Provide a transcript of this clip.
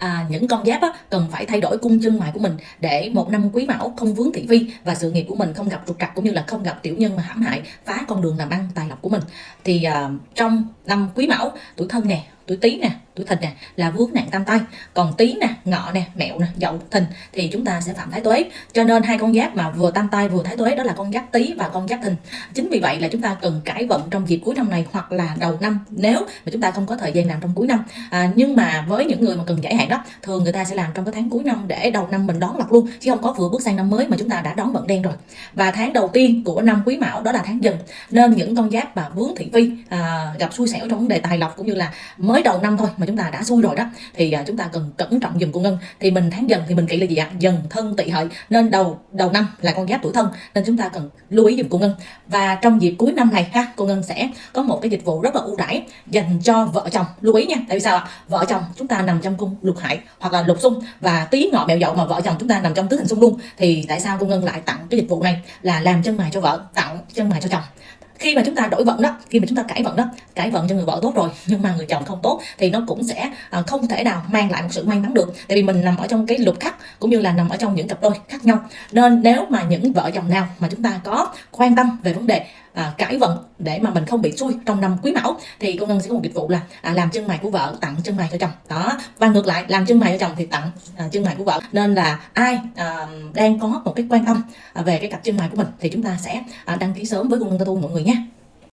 à, những con giáp á, cần phải thay đổi cung chân mày của mình để một năm quý mão không vướng thị phi và sự nghiệp của mình không gặp trục trặc cũng như là không gặp tiểu nhân mà hãm hại phá con đường làm ăn tài lộc của mình. Thì à, trong năm quý mão tuổi thân nè tuổi tý nè tuổi thìn nè là vướng nạn tam tai còn tý nè ngọ nè mẹo nè dậu thìn thì chúng ta sẽ phạm thái tuế. Cho nên hai con giáp mà vừa tam tai vừa thái tuế đó là con giáp tý và con giáp thìn. Chính vì vậy là chúng ta cần cải vận trong dịp cuối năm này hoặc là đầu năm nếu mà chúng ta không có thời gian làm trong cuối năm. À, nhưng mà với những người mà cần giải hạn đó thường người ta sẽ làm trong cái tháng cuối năm để đầu năm mình đón lọc luôn chứ không có vừa bước sang năm mới mà chúng ta đã đón vận đen rồi. Và tháng đầu tiên của năm quý mão đó là tháng dần. Nên những con giáp mà vướng thị phi à, gặp xui xẻo trong vấn đề tài lộc cũng như là mới đầu năm thôi mà chúng ta đã xui rồi đó, thì à, chúng ta cần cẩn trọng dùm cô ngân. Thì mình tháng dần thì mình kỹ là gì ạ? Dần thân tỵ hợi, nên đầu đầu năm là con giáp tuổi thân, nên chúng ta cần lưu ý dùm cô ngân. Và trong dịp cuối năm này ha, cô ngân sẽ có một cái dịch vụ rất là ưu đãi dành cho vợ chồng. Lưu ý nha, tại vì sao ạ? Vợ chồng chúng ta nằm trong cung lục hại hoặc là lục xung, và tí ngọ mèo dậu mà vợ chồng chúng ta nằm trong tứ hành xung luôn, thì tại sao cô ngân lại tặng cái dịch vụ này? Là làm chân mày cho vợ tặng chân mày cho chồng khi mà chúng ta đổi vận đó, khi mà chúng ta cải vận đó, cải vận cho người vợ tốt rồi, nhưng mà người chồng không tốt, thì nó cũng sẽ à, không thể nào mang lại một sự may mắn được. Tại vì mình nằm ở trong cái lục khắc, cũng như là nằm ở trong những cặp đôi khác nhau. Nên nếu mà những vợ chồng nào mà chúng ta có quan tâm về vấn đề à, cải vận để mà mình không bị xui trong năm quý mão thì cô ngân sẽ có một dịch vụ là à, làm chân mày của vợ tặng chân mày cho chồng. Đó. Và ngược lại làm chân mày cho chồng thì tặng à, chân mày của vợ. Nên là ai à, đang có một cái quan tâm à, về cái cặp chân mày của mình thì chúng ta sẽ à, đăng ký sớm với cô ngân tu mọi người nhé.